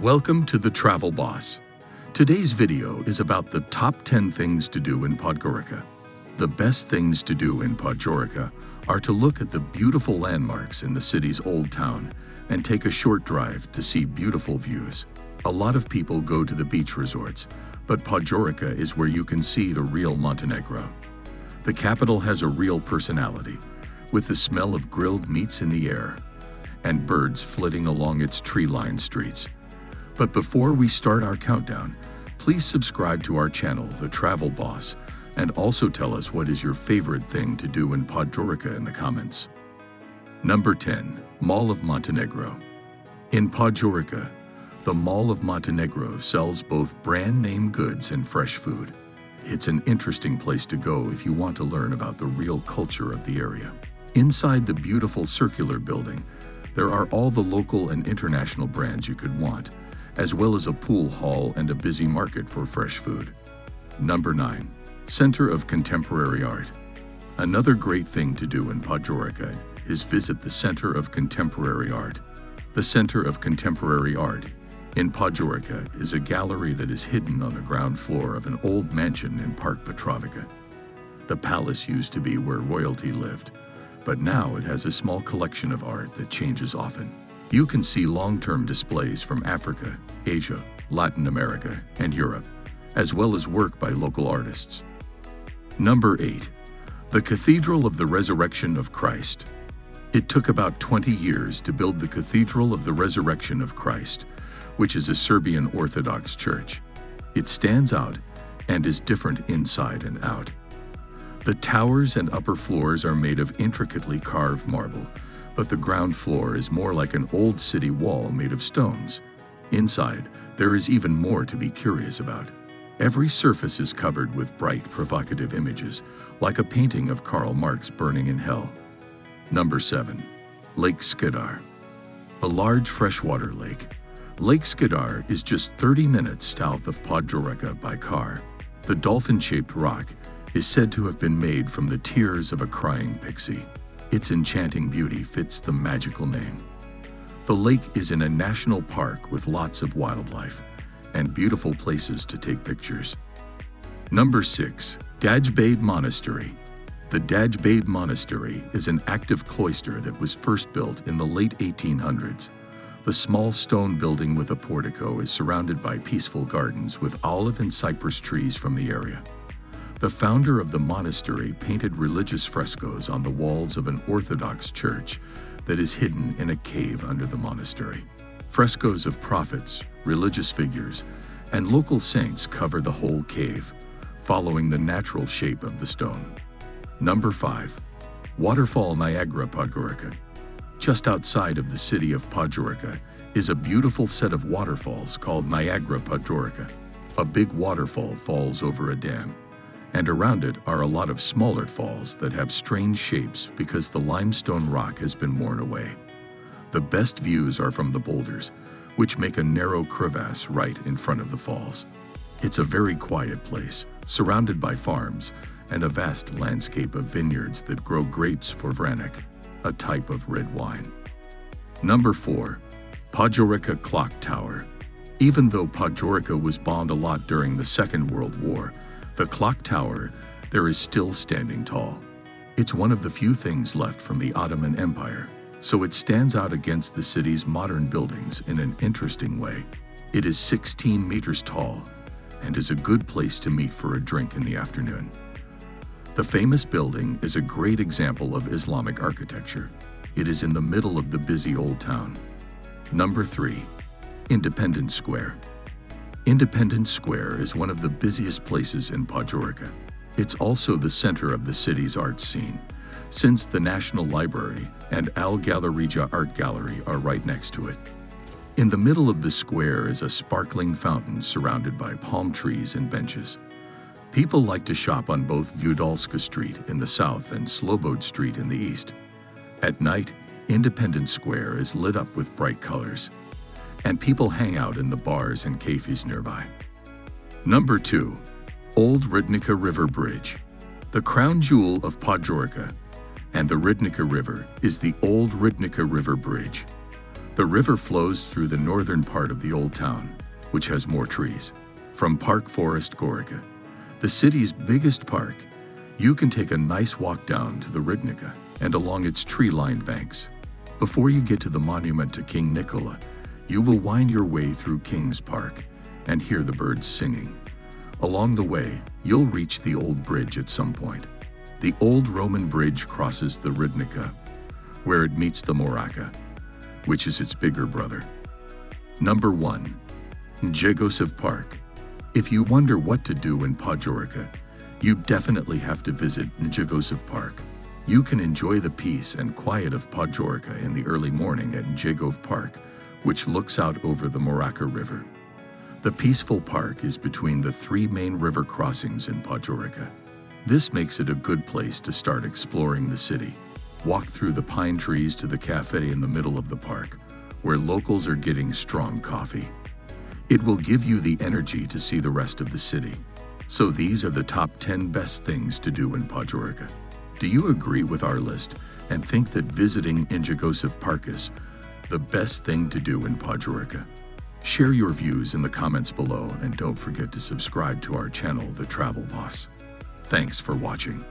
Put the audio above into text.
Welcome to the Travel Boss. Today's video is about the top 10 things to do in Podgorica. The best things to do in Podgorica are to look at the beautiful landmarks in the city's old town and take a short drive to see beautiful views. A lot of people go to the beach resorts, but Podgorica is where you can see the real Montenegro. The capital has a real personality, with the smell of grilled meats in the air and birds flitting along its tree-lined streets. But before we start our countdown, please subscribe to our channel, The Travel Boss, and also tell us what is your favorite thing to do in Podgorica in the comments. Number 10. Mall of Montenegro In Podgorica, the Mall of Montenegro sells both brand name goods and fresh food. It's an interesting place to go if you want to learn about the real culture of the area. Inside the beautiful circular building, there are all the local and international brands you could want, as well as a pool hall and a busy market for fresh food. Number 9. Center of Contemporary Art Another great thing to do in Podgorica is visit the Center of Contemporary Art. The Center of Contemporary Art in Podgorica is a gallery that is hidden on the ground floor of an old mansion in Park Petrovica. The palace used to be where royalty lived, but now it has a small collection of art that changes often. You can see long-term displays from Africa, Asia, Latin America, and Europe, as well as work by local artists. Number 8. The Cathedral of the Resurrection of Christ. It took about 20 years to build the Cathedral of the Resurrection of Christ, which is a Serbian Orthodox church. It stands out and is different inside and out. The towers and upper floors are made of intricately carved marble, but the ground floor is more like an old city wall made of stones. Inside, there is even more to be curious about. Every surface is covered with bright, provocative images, like a painting of Karl Marx burning in hell. Number 7. Lake Skadar A large freshwater lake Lake Skadar is just 30 minutes south of Podgorica by car. The dolphin-shaped rock is said to have been made from the tears of a crying pixie. Its enchanting beauty fits the magical name. The lake is in a national park with lots of wildlife and beautiful places to take pictures. Number 6. Dajbabe Monastery The Dajbabe Monastery is an active cloister that was first built in the late 1800s the small stone building with a portico is surrounded by peaceful gardens with olive and cypress trees from the area. The founder of the monastery painted religious frescoes on the walls of an Orthodox church that is hidden in a cave under the monastery. Frescoes of prophets, religious figures, and local saints cover the whole cave, following the natural shape of the stone. Number 5. Waterfall Niagara Podgorica just outside of the city of Podgorica is a beautiful set of waterfalls called Niagara Podgorica. A big waterfall falls over a dam, and around it are a lot of smaller falls that have strange shapes because the limestone rock has been worn away. The best views are from the boulders, which make a narrow crevasse right in front of the falls. It's a very quiet place, surrounded by farms and a vast landscape of vineyards that grow grapes for Vranac a type of red wine. Number 4. Podgorica Clock Tower Even though Podgorica was bombed a lot during the Second World War, the clock tower there is still standing tall. It's one of the few things left from the Ottoman Empire, so it stands out against the city's modern buildings in an interesting way. It is 16 meters tall and is a good place to meet for a drink in the afternoon. The famous building is a great example of Islamic architecture. It is in the middle of the busy old town. Number 3. Independence Square Independence Square is one of the busiest places in Podgorica. It's also the center of the city's art scene, since the National Library and Al Galerija Art Gallery are right next to it. In the middle of the square is a sparkling fountain surrounded by palm trees and benches. People like to shop on both Vudalska Street in the south and Slobod Street in the east. At night, Independence Square is lit up with bright colors, and people hang out in the bars and cafes nearby. Number 2. Old Ribnica River Bridge The crown jewel of Podgorica and the Ribnica River is the Old Ribnica River Bridge. The river flows through the northern part of the old town, which has more trees. From Park Forest Gorica, the city's biggest park, you can take a nice walk down to the Ribnica and along its tree-lined banks. Before you get to the monument to King Nikola, you will wind your way through King's Park and hear the birds singing. Along the way, you'll reach the old bridge at some point. The old Roman bridge crosses the Ribnica, where it meets the Moraca, which is its bigger brother. Number 1. Njegosov Park. If you wonder what to do in Podgorica, you definitely have to visit Njegosov Park. You can enjoy the peace and quiet of Podgorica in the early morning at Njegov Park, which looks out over the Moraca River. The peaceful park is between the three main river crossings in Podgorica. This makes it a good place to start exploring the city. Walk through the pine trees to the cafe in the middle of the park, where locals are getting strong coffee. It will give you the energy to see the rest of the city. So these are the top 10 best things to do in Podgorica. Do you agree with our list and think that visiting Njegosov Park is the best thing to do in Podgorica? Share your views in the comments below and don't forget to subscribe to our channel, The Travel Boss. Thanks for watching.